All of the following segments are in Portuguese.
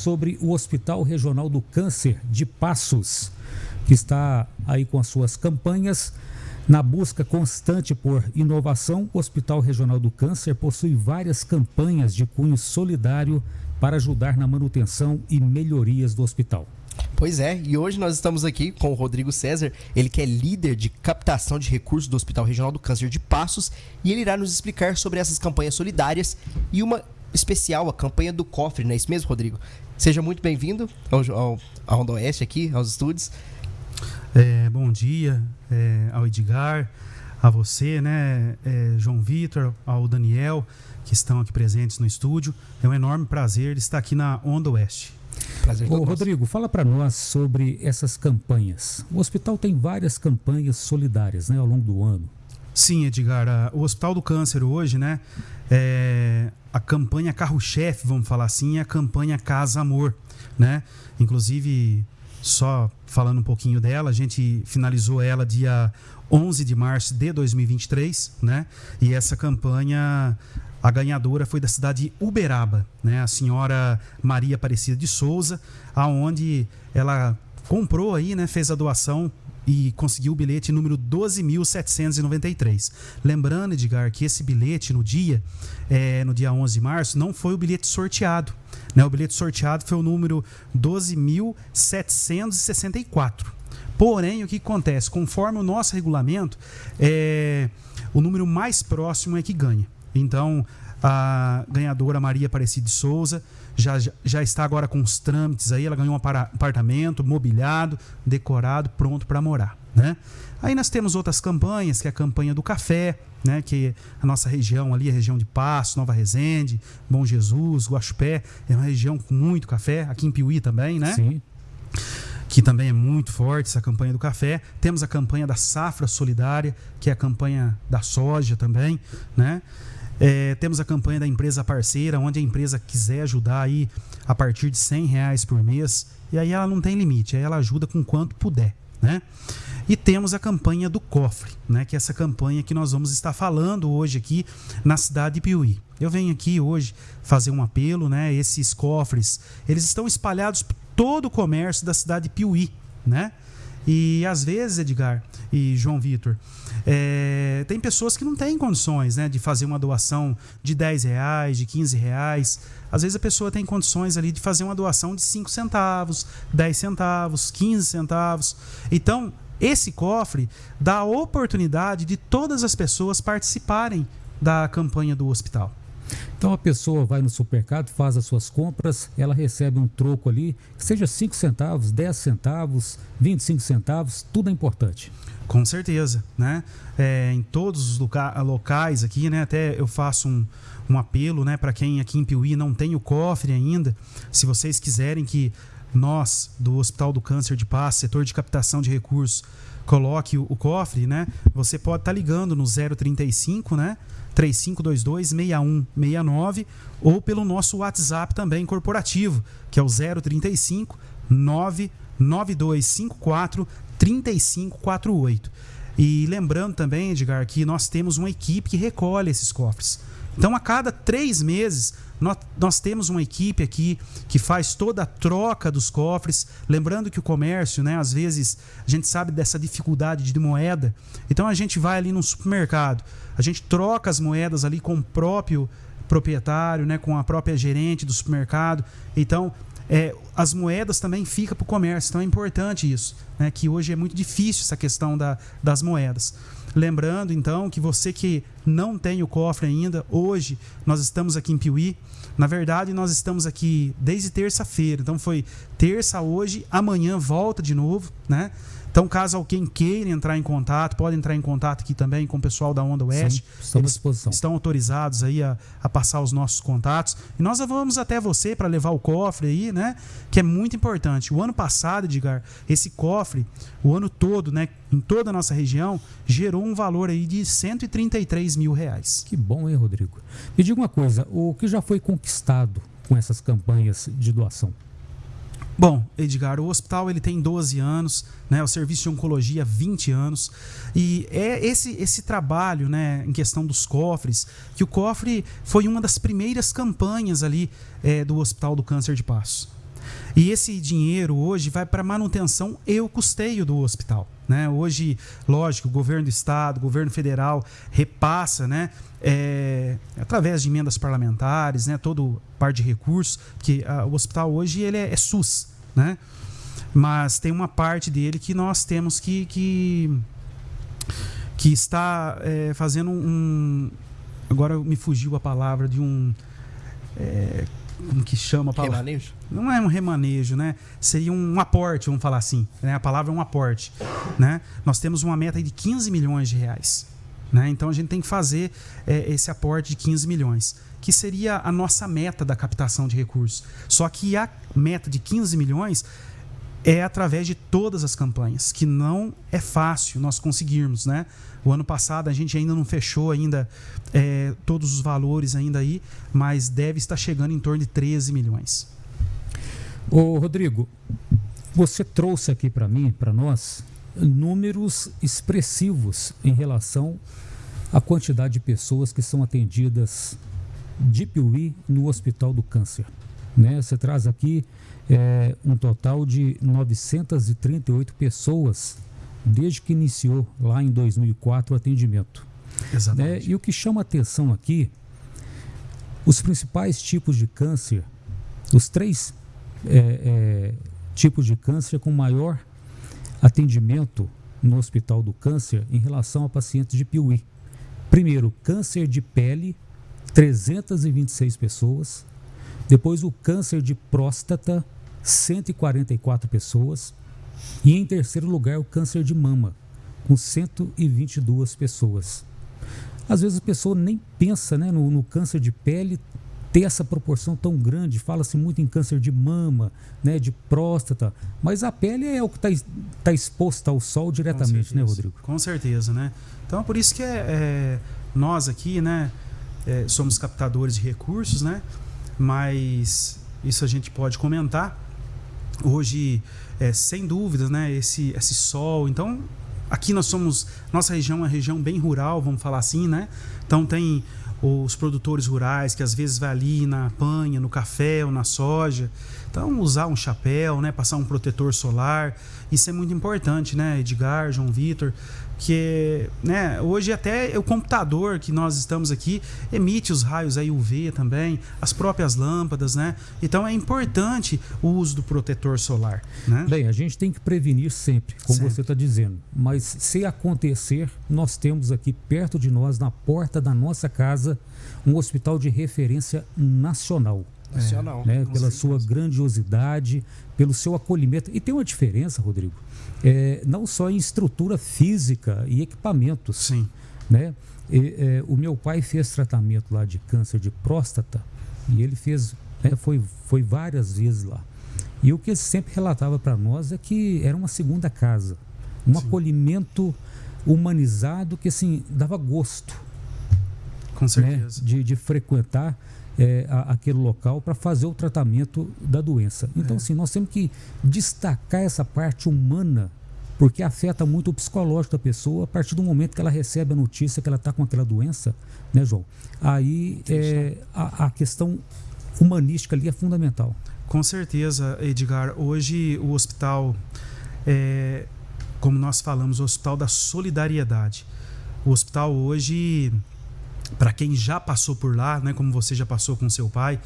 sobre o Hospital Regional do Câncer de Passos, que está aí com as suas campanhas. Na busca constante por inovação, o Hospital Regional do Câncer possui várias campanhas de cunho solidário para ajudar na manutenção e melhorias do hospital. Pois é, e hoje nós estamos aqui com o Rodrigo César, ele que é líder de captação de recursos do Hospital Regional do Câncer de Passos, e ele irá nos explicar sobre essas campanhas solidárias e uma especial, a campanha do cofre, não é isso mesmo, Rodrigo? Seja muito bem-vindo ao, ao, ao Onda Oeste aqui, aos estúdios. É, bom dia é, ao Edgar, a você, né, é, João Vitor, ao Daniel, que estão aqui presentes no estúdio. É um enorme prazer estar aqui na Onda Oeste. Prazer Ô, Rodrigo, fala para nós sobre essas campanhas. O hospital tem várias campanhas solidárias né, ao longo do ano. Sim, Edgar. A, o Hospital do Câncer hoje, né? É, a campanha carro-chefe, vamos falar assim, é a campanha Casa Amor, né? Inclusive, só falando um pouquinho dela, a gente finalizou ela dia 11 de março de 2023, né? E essa campanha a ganhadora foi da cidade de Uberaba, né? A senhora Maria Aparecida de Souza, aonde ela comprou aí, né, fez a doação e conseguiu o bilhete número 12.793. Lembrando, Edgar, que esse bilhete no dia, é, no dia 11 de março, não foi o bilhete sorteado. Né? O bilhete sorteado foi o número 12.764. Porém, o que acontece? Conforme o nosso regulamento, é, o número mais próximo é que ganha. Então, a ganhadora Maria Aparecida de Souza já, já está agora com os trâmites aí. Ela ganhou um apartamento mobiliado, decorado, pronto para morar, né? Aí nós temos outras campanhas, que é a campanha do café, né? Que a nossa região ali, a região de Passo, Nova Resende, Bom Jesus, Guaxupé, é uma região com muito café. Aqui em Piuí também, né? Sim que também é muito forte essa campanha do café. Temos a campanha da safra solidária, que é a campanha da soja também, né? É, temos a campanha da empresa parceira, onde a empresa quiser ajudar aí a partir de 100 reais por mês. E aí ela não tem limite, aí ela ajuda com quanto puder, né? E temos a campanha do cofre, né? Que é essa campanha que nós vamos estar falando hoje aqui na cidade de Piuí. Eu venho aqui hoje fazer um apelo, né? Esses cofres, eles estão espalhados por todo o comércio da cidade de Piuí, né? E às vezes, Edgar e João Vitor, é, tem pessoas que não têm condições né, de fazer uma doação de 10 reais, de 15 reais. Às vezes a pessoa tem condições ali de fazer uma doação de 5 centavos, 10 centavos, 15 centavos. Então, esse cofre dá a oportunidade de todas as pessoas participarem da campanha do hospital. Então a pessoa vai no supermercado, faz as suas compras, ela recebe um troco ali, que seja 5 centavos, 10 centavos, 25 centavos, tudo é importante. Com certeza, né? É, em todos os loca locais aqui, né? Até eu faço um, um apelo, né? Para quem aqui em Piuí não tem o cofre ainda, se vocês quiserem que nós, do Hospital do Câncer de Paz, setor de captação de recursos, coloque o, o cofre, né? Você pode estar tá ligando no 035, né? 3522-6169 ou pelo nosso WhatsApp também corporativo, que é o 035 99254 3548. E lembrando também, Edgar, que nós temos uma equipe que recolhe esses cofres. Então, a cada três meses, nós, nós, temos uma equipe aqui que faz toda a troca dos cofres. Lembrando que o comércio, né, às vezes, a gente sabe dessa dificuldade de moeda. Então, a gente vai ali no supermercado, a gente troca as moedas ali com o próprio proprietário, né, com a própria gerente do supermercado. Então, é, as moedas também ficam para o comércio. Então é importante isso, né? que hoje é muito difícil essa questão da, das moedas. Lembrando, então, que você que não tem o cofre ainda, hoje nós estamos aqui em Piuí. Na verdade, nós estamos aqui desde terça-feira. Então foi terça hoje, amanhã volta de novo, né? Então, caso alguém queira entrar em contato, pode entrar em contato aqui também com o pessoal da Onda Oeste. Sim, Eles à disposição. estão autorizados aí a, a, passar os nossos contatos. E nós vamos até você para levar o cofre aí, né? Que é muito importante. O ano passado, Edgar, esse cofre, o ano todo, né? Em toda a nossa região, gerou um valor aí de 133 mil reais. Que bom, hein, Rodrigo? Me diga uma coisa, o que já foi conquistado com essas campanhas de doação? Bom, Edgar, o hospital ele tem 12 anos, né? O serviço de oncologia 20 anos. E é esse esse trabalho, né, em questão dos cofres, que o cofre foi uma das primeiras campanhas ali é, do Hospital do Câncer de Passo. E esse dinheiro hoje vai para manutenção e o custeio do hospital. Né? Hoje, lógico, o governo do estado, o governo federal repassa, né? É, através de emendas parlamentares, né? todo par de recursos, que a, o hospital hoje ele é, é, SUS, né? Mas tem uma parte dele que nós temos que que, que está é, fazendo um, agora me fugiu a palavra de um é, como que chama a palavra? Remanejo? Não é um remanejo, né? Seria um aporte, vamos falar assim. Né? A palavra é um aporte. Né? Nós temos uma meta de 15 milhões de reais. Né? Então a gente tem que fazer é, esse aporte de 15 milhões, que seria a nossa meta da captação de recursos. Só que a meta de 15 milhões é através de todas as campanhas, que não é fácil nós conseguirmos, né? O ano passado a gente ainda não fechou ainda é, todos os valores ainda aí, mas deve estar chegando em torno de 13 milhões. Ô Rodrigo, você trouxe aqui para mim, para nós, números expressivos em relação à quantidade de pessoas que são atendidas de Piuí no Hospital do Câncer. Né? Você traz aqui é, um total de 938 pessoas desde que iniciou lá em 2004 o atendimento. Exatamente. Né? E o que chama atenção aqui, os principais tipos de câncer, os três é, é, tipos de câncer com maior atendimento no Hospital do Câncer em relação a pacientes de Piuí. Primeiro, câncer de pele, 326 pessoas. Depois, o câncer de próstata, 144 pessoas. E em terceiro lugar, o câncer de mama, com 122 pessoas. Às vezes a pessoa nem pensa né, no, no câncer de pele ter essa proporção tão grande. Fala-se muito em câncer de mama, né, de próstata, mas a pele é o que está tá exposto ao sol diretamente, né, Rodrigo? Com certeza, né? Então, por isso que é, é nós aqui, né, é, somos captadores de recursos, né? Mas isso a gente pode comentar. Hoje é, sem dúvidas, né, esse, esse sol. Então, aqui nós somos, nossa região é uma região bem rural, vamos falar assim, né? Então tem os produtores rurais que às vezes vai ali na panha, no café ou na soja. Então, usar um chapéu, né, passar um protetor solar, isso é muito importante, né, Edgar, João Vitor, que né, hoje até o computador que nós estamos aqui emite os raios aí UV também, as próprias lâmpadas, né? Então é importante o uso do protetor solar. Né? Bem, a gente tem que prevenir sempre, como sempre. você está dizendo. Mas se acontecer, nós temos aqui perto de nós, na porta da nossa casa, um hospital de referência nacional. Nacional. Né? Pela sua grandiosidade, pelo seu acolhimento. E tem uma diferença, Rodrigo é, não só em estrutura física e equipamentos. Sim. Né? E, é, o meu pai fez tratamento lá de câncer de próstata e ele fez, né, foi, foi várias vezes lá. E o que ele sempre relatava para nós é que era uma segunda casa, um Sim. acolhimento humanizado que assim dava gosto. Com certeza. Né, de, de frequentar é, a, aquele local para fazer o tratamento da doença. Então, é. assim, nós temos que destacar essa parte humana, porque afeta muito o psicológico da pessoa a partir do momento que ela recebe a notícia que ela está com aquela doença, né, João? Aí é, a, a questão humanística ali é fundamental. Com certeza, Edgar. Hoje o hospital, é, como nós falamos, o hospital da solidariedade. O hospital hoje para quem já passou por lá, né, como você já passou com seu pai,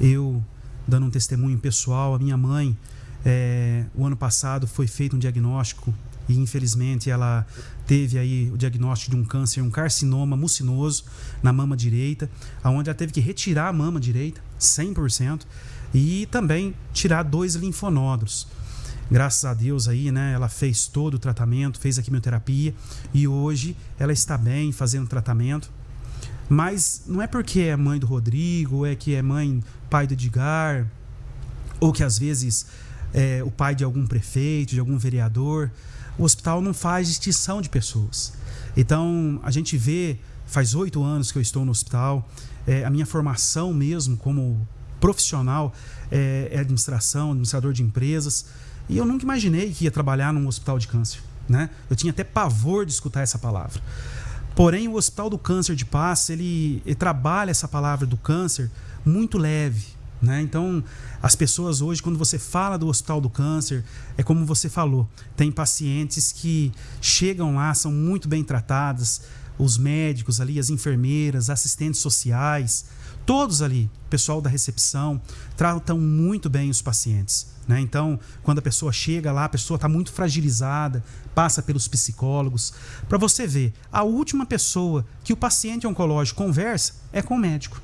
eu dando um testemunho pessoal, a minha mãe, é, o ano passado foi feito um diagnóstico e infelizmente ela teve aí o diagnóstico de um câncer, um carcinoma mucinoso na mama direita, aonde ela teve que retirar a mama direita 100% e também tirar dois linfonódulos. Graças a Deus aí, né, ela fez todo o tratamento, fez a quimioterapia e hoje ela está bem fazendo tratamento mas não é porque é mãe do Rodrigo, é que é mãe, pai do Edgar, ou que às vezes é o pai de algum prefeito, de algum vereador. O hospital não faz distinção de pessoas. Então, a gente vê, faz oito anos que eu estou no hospital, é, a minha formação mesmo como profissional é, é administração, administrador de empresas. E eu nunca imaginei que ia trabalhar num hospital de câncer. Né? Eu tinha até pavor de escutar essa palavra. Porém, o Hospital do Câncer de Paz, ele, ele trabalha essa palavra do câncer muito leve, Né? Então, as pessoas hoje, quando você fala do Hospital do Câncer, é como você falou: tem pacientes que chegam lá, são muito bem tratadas, os médicos ali, as enfermeiras, assistentes sociais, todos ali, pessoal da recepção, tratam muito bem os pacientes. Né? Então, quando a pessoa chega lá, a pessoa está muito fragilizada, passa pelos psicólogos. Para você ver, a última pessoa que o paciente oncológico conversa é com o médico.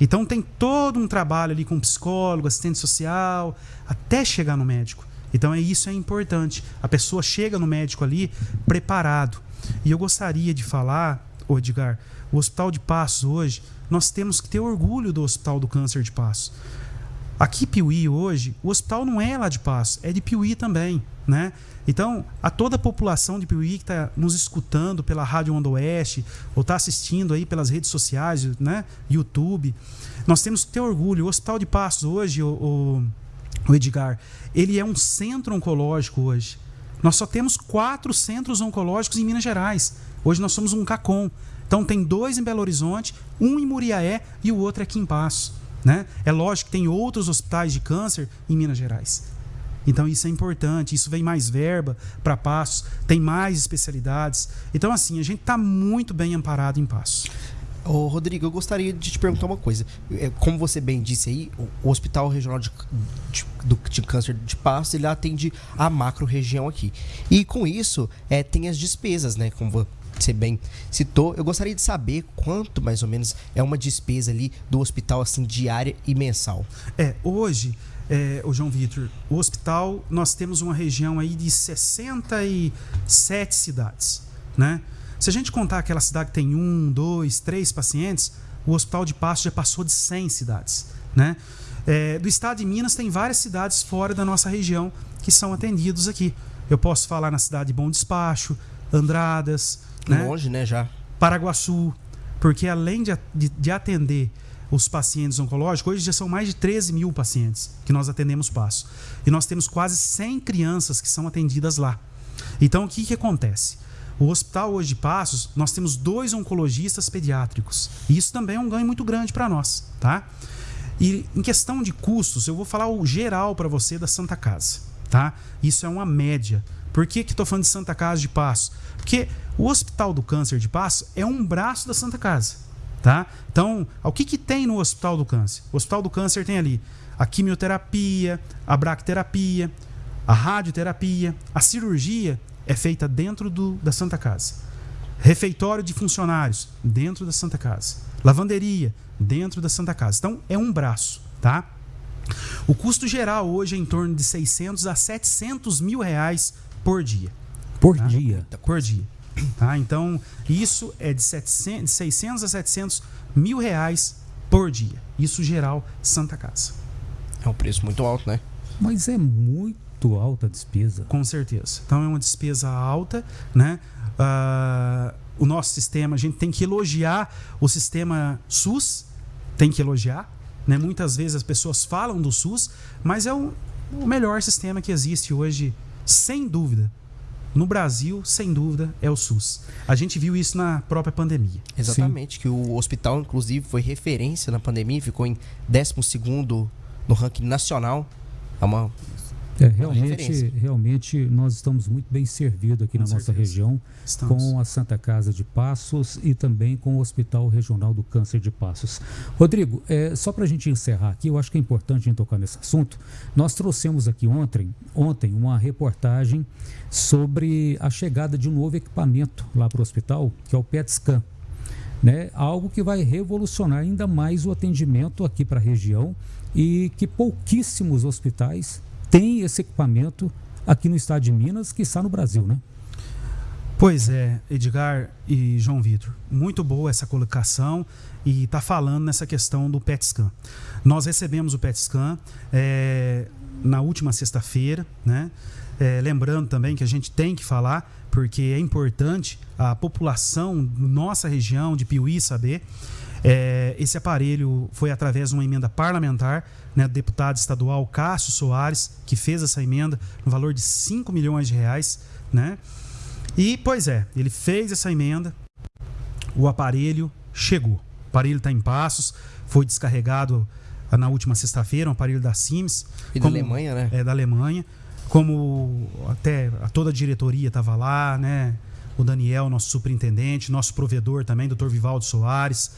Então tem todo um trabalho ali com psicólogo, assistente social, até chegar no médico. Então é isso é importante. A pessoa chega no médico ali preparado. E eu gostaria de falar, Edgar, o Hospital de Passos hoje, nós temos que ter orgulho do Hospital do Câncer de Passos. Aqui Piuí hoje, o hospital não é lá de Passos, é de Piuí também, né? Então, a toda a população de Piuí que está nos escutando pela Rádio Onda Oeste, ou está assistindo aí pelas redes sociais, né? YouTube, nós temos que ter orgulho. O Hospital de Passos hoje, o, o, o Edgar, ele é um centro oncológico hoje. Nós só temos quatro centros oncológicos em Minas Gerais. Hoje nós somos um CACOM. Então tem dois em Belo Horizonte, um em Muriaé e o outro aqui em Passos. Né? É lógico que tem outros hospitais de câncer em Minas Gerais. Então isso é importante, isso vem mais verba para Passos, tem mais especialidades. Então assim, a gente está muito bem amparado em Passos. Ô, Rodrigo, eu gostaria de te perguntar uma coisa. É, como você bem disse aí, o Hospital Regional de, de, de Câncer de Passos, ele atende a macro região aqui. E com isso, é, tem as despesas, né? Como você bem citou. Eu gostaria de saber quanto, mais ou menos, é uma despesa ali do hospital, assim, diária e mensal. É, hoje é, o João Vitor, o hospital, nós temos uma região aí de 67 cidades, né? Se a gente contar aquela cidade que tem um, dois, três pacientes, o Hospital de Passo já passou de 100 cidades, né? É, do estado de Minas tem várias cidades fora da nossa região que são atendidos aqui. Eu posso falar na cidade de Bom Despacho, Andradas, né? Longe, né, já. Paraguaçu, porque além de, de, de atender os pacientes oncológicos, hoje já são mais de 13 mil pacientes que nós atendemos passo. E nós temos quase 100 crianças que são atendidas lá. Então, o que, que acontece? O hospital hoje de Passos, nós temos dois oncologistas pediátricos. E isso também é um ganho muito grande para nós, tá? E em questão de custos, eu vou falar o geral para você da Santa Casa, tá? Isso é uma média. Por que estou falando de Santa Casa de Passos? Porque o Hospital do Câncer de Passos é um braço da Santa Casa. Tá? Então, o que, que tem no Hospital do Câncer? O Hospital do Câncer tem ali a quimioterapia, a bracterapia, a radioterapia, a cirurgia é feita dentro do, da Santa Casa. Refeitório de funcionários, dentro da Santa Casa. Lavanderia, dentro da Santa Casa. Então, é um braço, tá? O custo geral hoje é em torno de 600 a 700 mil reais por dia. Por tá? dia? Por dia. Tá? Então, isso é de, 700, de 600 a 700 mil reais por dia. Isso geral Santa Casa. É um preço muito alto, né? Mas é muito alta a despesa. Com certeza. Então, é uma despesa alta, né? Uh, o nosso sistema, a gente tem que elogiar o sistema SUS, tem que elogiar. Né? Muitas vezes as pessoas falam do SUS, mas é o, o melhor sistema que existe hoje, sem dúvida no Brasil, sem dúvida, é o SUS. A gente viu isso na própria pandemia. Exatamente, Sim. que o hospital, inclusive, foi referência na pandemia, ficou em 12 no ranking nacional. É uma é, realmente, realmente nós estamos muito bem servidos aqui com na certeza. nossa região estamos. com a Santa Casa de Passos e também com o Hospital Regional do Câncer de Passos. Rodrigo, é, só para a gente encerrar aqui, eu acho que é importante a gente tocar nesse assunto. Nós trouxemos aqui ontem, ontem uma reportagem sobre a chegada de um novo equipamento lá para o hospital, que é o PET Scan. Né? Algo que vai revolucionar ainda mais o atendimento aqui para a região e que pouquíssimos hospitais tem esse equipamento aqui no estado de Minas, que está no Brasil, né? Pois é, Edgar e João Vitor, muito boa essa colocação e está falando nessa questão do PET scan. Nós recebemos o PET scan é, na última sexta-feira, né? É, lembrando também que a gente tem que falar, porque é importante a população nossa região de Piuí saber. É, esse aparelho foi através de uma emenda parlamentar né, do deputado estadual Cássio Soares, que fez essa emenda no valor de 5 milhões de reais. Né? E, pois é, ele fez essa emenda, o aparelho chegou. O aparelho está em passos, foi descarregado na última sexta-feira, um aparelho da Sims. E como, da Alemanha, né? É, da Alemanha. Como até toda a diretoria estava lá, né? O Daniel, nosso superintendente, nosso provedor também, doutor Vivaldo Soares,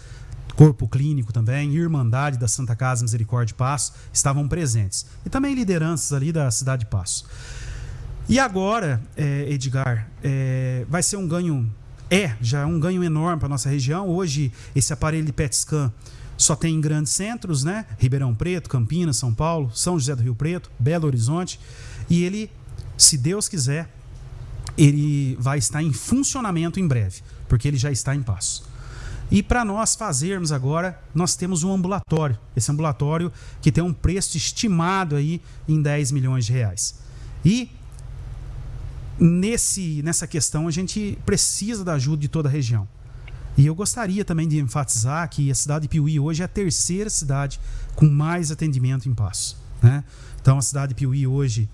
corpo clínico também, Irmandade da Santa Casa Misericórdia de Passo, estavam presentes. E também lideranças ali da cidade de Passo. E agora, é, Edgar, é, vai ser um ganho, é, já é um ganho enorme para nossa região. Hoje, esse aparelho de PET scan só tem em grandes centros, né? Ribeirão Preto, Campinas, São Paulo, São José do Rio Preto, Belo Horizonte. E ele, se Deus quiser, ele vai estar em funcionamento em breve, porque ele já está em passo. E para nós fazermos agora, nós temos um ambulatório. Esse ambulatório que tem um preço estimado aí em 10 milhões de reais. E nesse, nessa questão a gente precisa da ajuda de toda a região. E eu gostaria também de enfatizar que a cidade de Piuí hoje é a terceira cidade com mais atendimento em passo. Né? Então a cidade de Piuí hoje,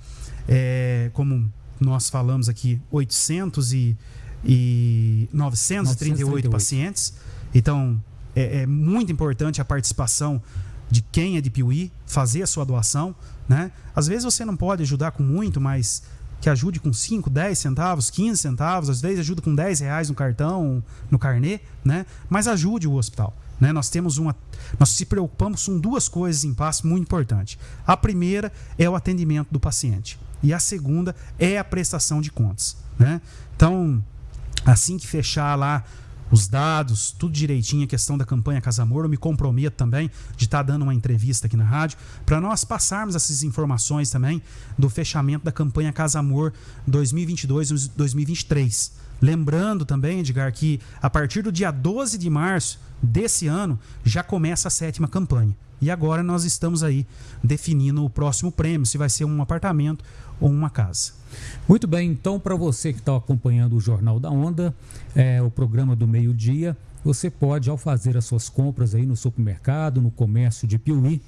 é, como nós falamos aqui, 800 e, e 938, 938 pacientes. Então é, é muito importante a participação de quem é de Piuí, fazer a sua doação. Né? Às vezes você não pode ajudar com muito, mas que ajude com 5, 10 centavos, 15 centavos, às vezes ajuda com 10 reais no cartão, no carnê, né? Mas ajude o hospital. Né? Nós temos uma. Nós se preocupamos com duas coisas em passo muito importantes. A primeira é o atendimento do paciente. E a segunda é a prestação de contas. Né? Então, assim que fechar lá os dados, tudo direitinho, a questão da campanha Casa Amor. Eu me comprometo também de estar tá dando uma entrevista aqui na rádio para nós passarmos essas informações também do fechamento da campanha Casa Amor 2022-2023. Lembrando também, Edgar, que a partir do dia 12 de março desse ano já começa a sétima campanha. E agora nós estamos aí definindo o próximo prêmio, se vai ser um apartamento ou uma casa. Muito bem, então para você que está acompanhando o Jornal da Onda, é, o programa do meio-dia, você pode, ao fazer as suas compras aí no supermercado, no comércio de Piuí,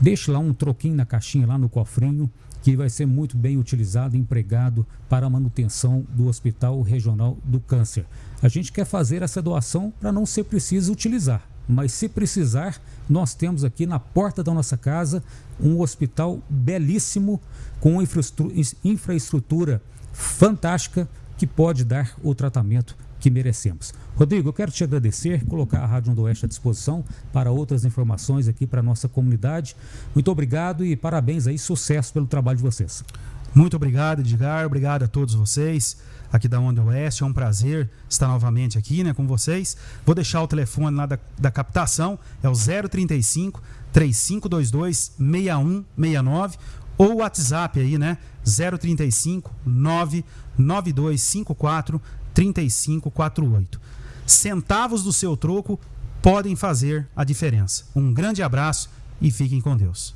deixe lá um troquinho na caixinha, lá no cofrinho, que vai ser muito bem utilizado empregado para a manutenção do Hospital Regional do Câncer. A gente quer fazer essa doação para não ser preciso utilizar, mas se precisar, nós temos aqui na porta da nossa casa um hospital belíssimo com infraestrutura fantástica que pode dar o tratamento que merecemos. Rodrigo, eu quero te agradecer, colocar a Rádio do Oeste à disposição para outras informações aqui para a nossa comunidade. Muito obrigado e parabéns aí, sucesso pelo trabalho de vocês. Muito obrigado, Edgar. Obrigado a todos vocês aqui da Onda Oeste. É um prazer estar novamente aqui né, com vocês. Vou deixar o telefone lá da, da captação, é o 035 3522 6169 ou o WhatsApp aí, né? 035 99254 3548. Centavos do seu troco podem fazer a diferença. Um grande abraço e fiquem com Deus.